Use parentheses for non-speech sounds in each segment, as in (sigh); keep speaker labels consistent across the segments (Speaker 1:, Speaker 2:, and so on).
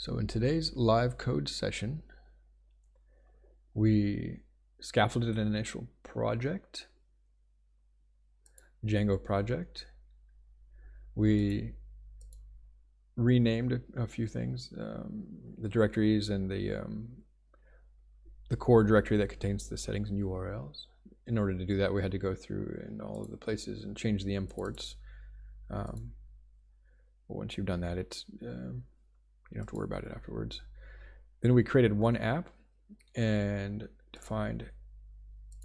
Speaker 1: So in today's live code session, we scaffolded an initial project, Django project. We renamed a, few things, um, the directories and the um, the core directory that contains the settings and URLs. In order to do that, we had to go through in all of the places and change the imports. Um, once you've done that, it's um, you don't have to worry about it afterwards. Then we created one app and defined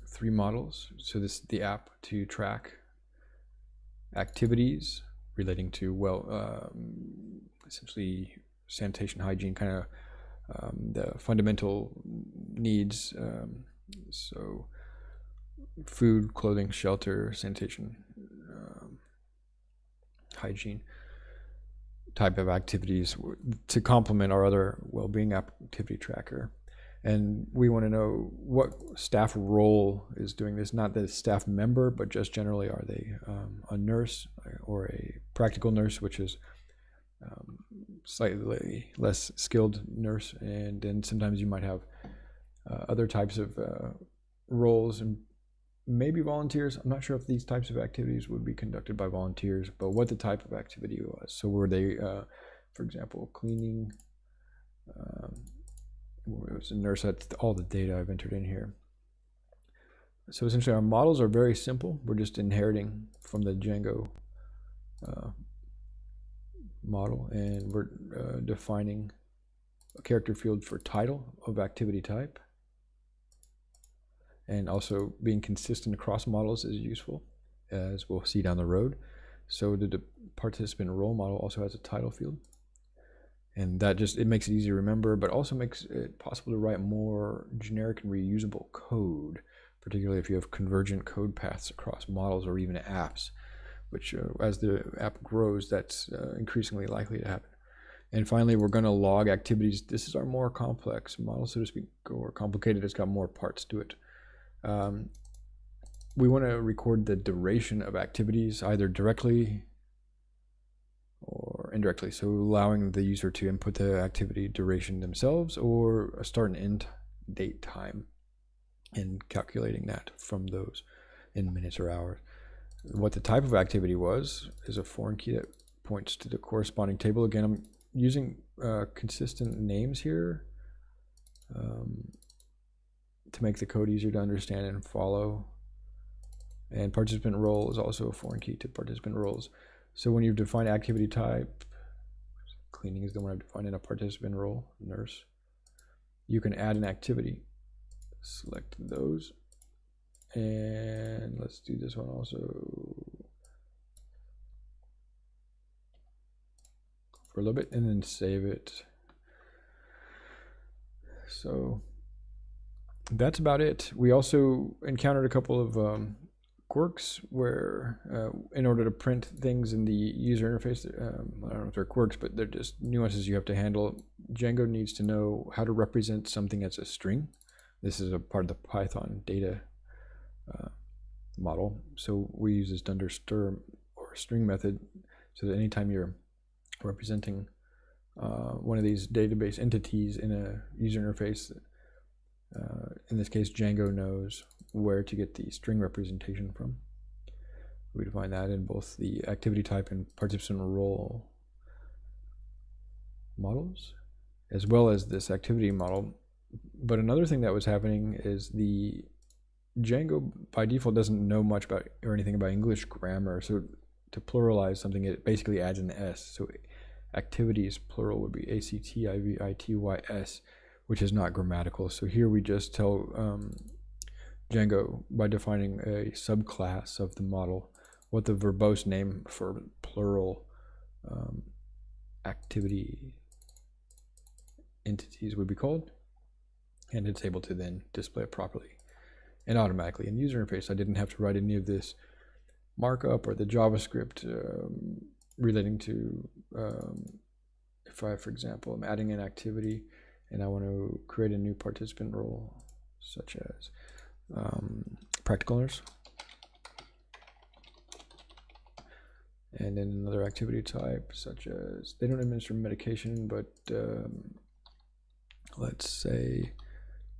Speaker 1: three models. So this the app to track activities relating to well, um, essentially sanitation, hygiene, kind of um, the fundamental needs. Um, so food, clothing, shelter, sanitation, um, hygiene type of activities to complement our other well-being activity tracker. And we want to know what staff role is doing this, not the staff member, but just generally, are they um, a nurse or a practical nurse, which is um, slightly less skilled nurse. And then sometimes you might have uh, other types of uh, roles and maybe volunteers. I'm not sure if these types of activities would be conducted by volunteers, but what the type of activity was. So were they, uh, for example, cleaning? Um, it was a nurse. That's all the data I've entered in here. So essentially, our models are very simple. We're just inheriting from the Django uh, model, and we're uh, defining a character field for title of activity type and also being consistent across models is useful as we'll see down the road. So the participant role model also has a title field. And that just it makes it easy to remember but also makes it possible to write more generic and reusable code particularly if you have convergent code paths across models or even apps which uh, as the app grows that's uh, increasingly likely to happen. And finally we're going to log activities. This is our more complex model so to speak or complicated. It's got more parts to it um, we want to record the duration of activities either directly or indirectly. So allowing the user to input the activity duration themselves or a start and end date time and calculating that from those in minutes or hours. What the type of activity was is a foreign key that points to the corresponding table. Again, I'm using uh, consistent names here. Um, to make the code easier to understand and follow. And participant role is also a foreign key to participant roles. So when you define activity type, cleaning is the one I've defined in a participant role, nurse, you can add an activity. Select those. And let's do this one also. For a little bit and then save it. So that's about it. We also encountered a couple of um, quirks where, uh, in order to print things in the user interface, um, I don't know if they're quirks, but they're just nuances you have to handle. Django needs to know how to represent something as a string. This is a part of the Python data uh, model. So we use this dunder str or string method so that anytime you're representing uh, one of these database entities in a user interface, uh, in this case, Django knows where to get the string representation from. We define that in both the activity type and participant role models, as well as this activity model. But another thing that was happening is the Django by default doesn't know much about or anything about English grammar. So to pluralize something, it basically adds an S. So activities plural would be A C T I V I T Y S which is not grammatical. So here we just tell um, Django by defining a subclass of the model what the verbose name for plural um, activity entities would be called. And it's able to then display it properly and automatically in user interface. I didn't have to write any of this markup or the JavaScript um, relating to um, if I, for example, I'm adding an activity and I want to create a new participant role such as um, practical nurse. And then another activity type, such as they don't administer medication, but um, let's say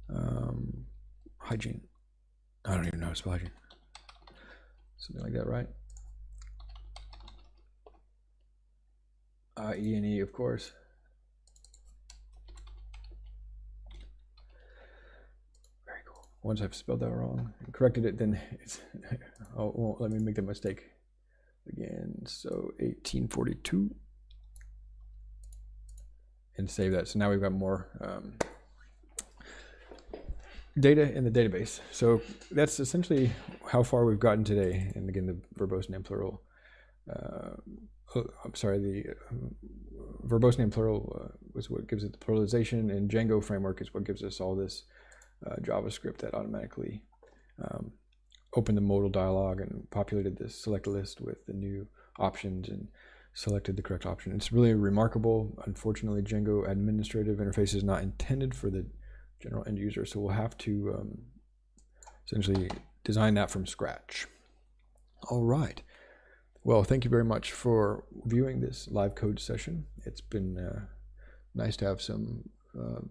Speaker 1: um, hygiene. I don't even know spell hygiene. Something like that, right? Uh, E and E, of course. Very cool. Once I've spelled that wrong and corrected it, then it's (laughs) oh, let me make that mistake again. So 1842 and save that. So now we've got more um, data in the database. So that's essentially how far we've gotten today. And again, the verbose name plural. Uh, oh, I'm sorry, the um, verbose name plural uh, was what gives it the pluralization, and Django framework is what gives us all this uh, JavaScript that automatically um, opened the modal dialog and populated this select list with the new options and selected the correct option. It's really remarkable. Unfortunately, Django administrative interface is not intended for the general end user, so we'll have to um, essentially design that from scratch. All right. Well, thank you very much for viewing this live code session. It's been uh, nice to have some uh,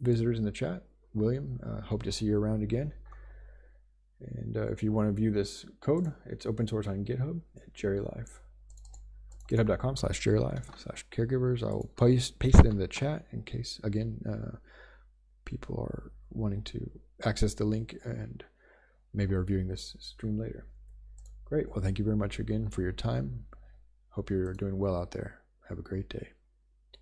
Speaker 1: visitors in the chat. William, uh, hope to see you around again. And uh, if you want to view this code, it's open source on GitHub at GeriLife. GitHub.com slash GeriLife slash caregivers. I'll paste, paste it in the chat in case, again, uh, people are wanting to access the link and maybe are viewing this stream later. Great. Well, thank you very much again for your time. Hope you're doing well out there. Have a great day.